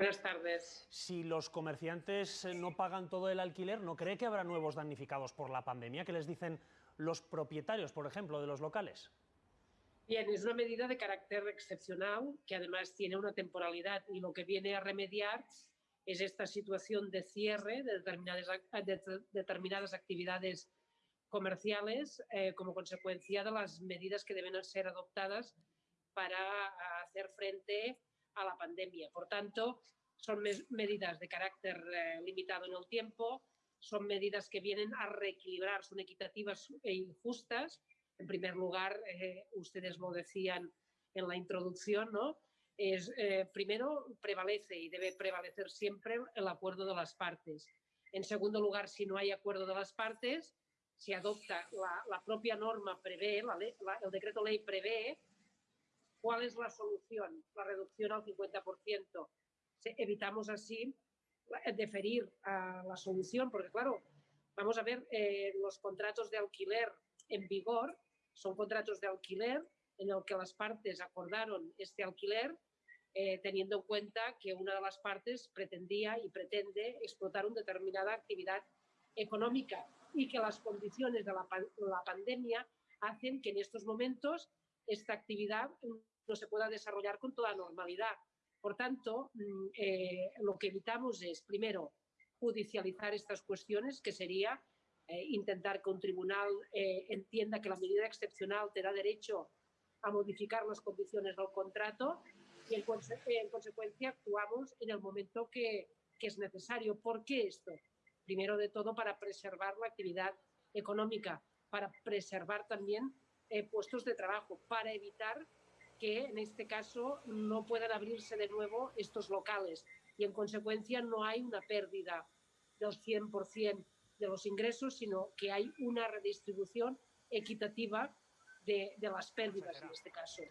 Buenas tardes. Si los comerciantes eh, no pagan todo el alquiler, ¿no cree que habrá nuevos damnificados por la pandemia? ¿Qué les dicen los propietarios, por ejemplo, de los locales? Bien, es una medida de carácter excepcional que además tiene una temporalidad y lo que viene a remediar es esta situación de cierre de determinadas, de determinadas actividades comerciales eh, como consecuencia de las medidas que deben ser adoptadas para hacer frente a la pandemia. Por tanto, son medidas de carácter eh, limitado en el tiempo, son medidas que vienen a reequilibrar, son equitativas e injustas. En primer lugar, eh, ustedes lo decían en la introducción, ¿no? Es, eh, primero, prevalece y debe prevalecer siempre el acuerdo de las partes. En segundo lugar, si no hay acuerdo de las partes, se adopta la, propia norma, prevé, el decreto ley prevé ¿Cuál es la solución? La reducción al 50%. Evitamos así deferir a la solución, porque claro, vamos a ver, eh, los contratos de alquiler en vigor son contratos de alquiler en el que las partes acordaron este alquiler eh, teniendo en cuenta que una de las partes pretendía y pretende explotar una determinada actividad económica y que las condiciones de la, la pandemia hacen que en estos momentos esta actividad no se pueda desarrollar con toda normalidad. Por tanto, mm, eh, lo que evitamos es, primero, judicializar estas cuestiones, que sería eh, intentar que un tribunal eh, entienda que la medida excepcional te da derecho a modificar las condiciones del contrato y en, consecuencia actuamos en el momento que, que es necesario. ¿Por qué esto? Primero de todo para preservar la actividad económica, para preservar también puestos de trabajo, para evitar que en este caso no puedan abrirse de nuevo estos locales y en consecuencia no hay una pérdida del 100% de los ingresos, sino que hay una redistribución equitativa de, las pérdidas en este caso.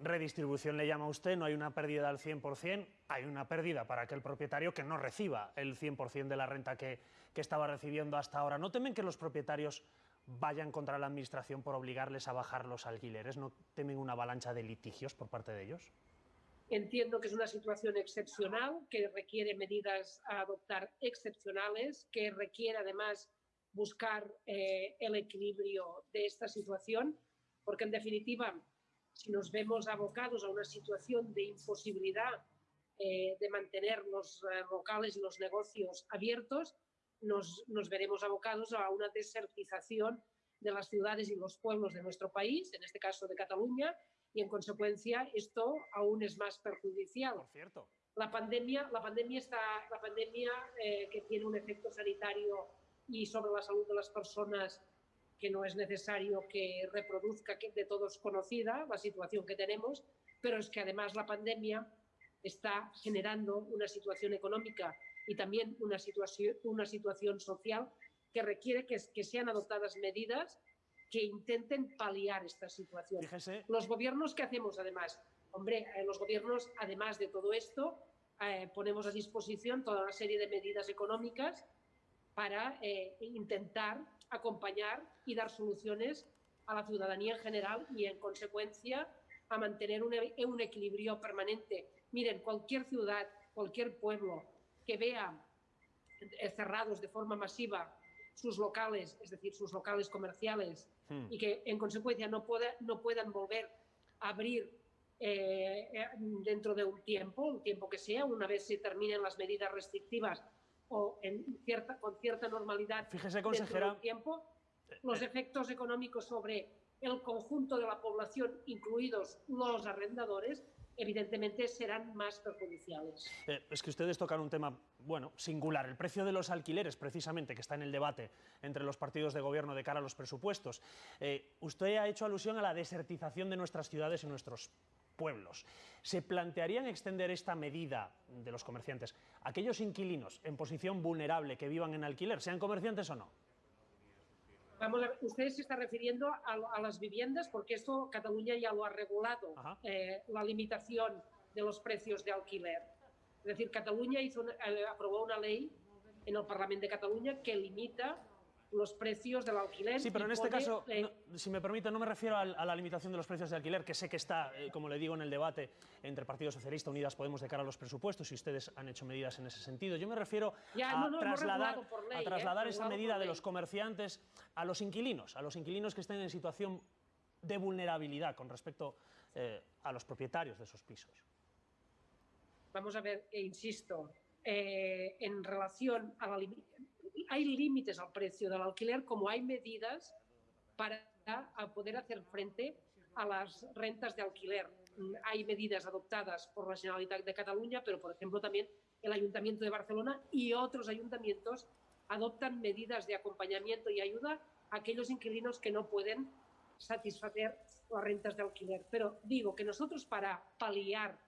Redistribución le llama usted, no hay una pérdida al 100%, hay una pérdida para aquel propietario que no reciba el 100% de la renta que, que estaba recibiendo hasta ahora. ¿No temen que los propietarios vayan contra la Administración por obligarles a bajar los alquileres? ¿No temen una avalancha de litigios por parte de ellos? Entiendo que es una situación excepcional, que requiere medidas a adoptar excepcionales, que requiere además buscar eh, el equilibrio de esta situación, porque en definitiva, si nos vemos abocados a una situación de imposibilidad eh, de mantener los eh, locales y los negocios abiertos, nos, veremos abocados a una desertización de las ciudades y los pueblos de nuestro país, en este caso de Cataluña, y en consecuencia esto aún es más perjudicial. Por cierto. La pandemia, la pandemia, está, la pandemia eh, que tiene un efecto sanitario y sobre la salud de las personas que no es necesario que reproduzca, que de todos conocida la situación que tenemos, pero es que además la pandemia está generando una situación económica y también una situación, una situación social que requiere que, que sean adoptadas medidas que intenten paliar esta situación. Los gobiernos que hacemos además, hombre, eh, los gobiernos además de todo esto eh, ponemos a disposición toda una serie de medidas económicas para eh, intentar acompañar y dar soluciones a la ciudadanía en general y en consecuencia a mantener un, un equilibrio permanente. Miren, cualquier ciudad, cualquier pueblo, que vea eh, cerrados de forma masiva sus locales, es decir, sus locales comerciales, hmm. y que en consecuencia no, pueda, no puedan volver a abrir eh, eh, dentro de un tiempo, un tiempo que sea, una vez se terminen las medidas restrictivas o en cierta, con cierta normalidad Fíjese, consejera, dentro tiempo, los efectos económicos sobre el conjunto de la población, incluidos los arrendadores, evidentemente serán más perjudiciales. Eh, es que ustedes tocan un tema, bueno, singular, el precio de los alquileres, precisamente, que está en el debate entre los partidos de gobierno de cara a los presupuestos. Eh, usted ha hecho alusión a la desertización de nuestras ciudades y nuestros pueblos. ¿Se plantearían extender esta medida de los comerciantes a aquellos inquilinos en posición vulnerable que vivan en alquiler, sean comerciantes o no? Vamos a usted se está refiriendo a, las viviendas porque esto Cataluña ya lo ha regulado, eh, la limitación de los precios de alquiler. Es decir, Cataluña hizo eh, aprobó una ley en el Parlamento de Cataluña que limita los precios del alquiler. Sí, pero en este caso, eh, no- si me permite, no me refiero a, la limitación de los precios de alquiler, que sé que está, eh, como le digo, en el debate entre Partido Socialista, Unidas Podemos de cara a los presupuestos, y ustedes han hecho medidas en ese sentido. Yo me refiero Ya, a, no, trasladar, ley, a ¿eh? esa medida de los comerciantes a los inquilinos, a los inquilinos que estén en situación de vulnerabilidad con respecto eh, a los propietarios de esos pisos. Vamos a ver, e insisto, en relación a la limi- hay límites al precio del alquiler como hay medidas para poder hacer frente a las rentas de alquiler. Mm, Hay medidas adoptadas por la Generalitat de Cataluña, pero por ejemplo también el Ayuntamiento de Barcelona y otros ayuntamientos adoptan medidas de acompañamiento y ayuda a aquellos inquilinos que no pueden satisfacer las rentas de alquiler. Pero digo que nosotros para paliar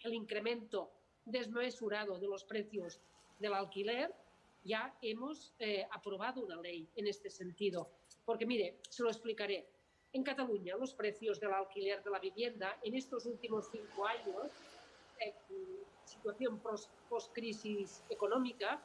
el incremento desmesurado de los precios del alquiler, ya hemos eh, aprobado una ley en este sentido. Porque mire, se lo explicaré. En Cataluña, los precios del alquiler de la vivienda en estos últimos cinco años, eh, situación post-crisis económica,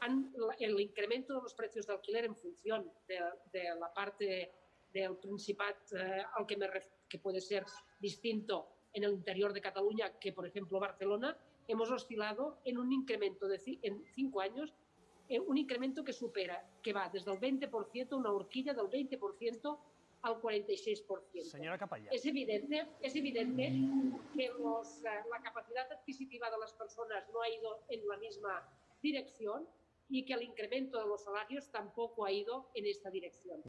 han- el incremento de los precios de alquiler en función de, de la parte del Principat eh, al que, me que puede ser distinto en el interior de Cataluña que, por ejemplo, Barcelona, hemos oscilado en un incremento de en cinco años, eh, un incremento que supera, que va desde el 20%, una horquilla del 20% al 46%. Señora Capalla. Es evidente, es evidente que los, eh, la capacidad adquisitiva de las personas no ha ido en la misma dirección y que el incremento de los salarios tampoco ha ido en esta dirección.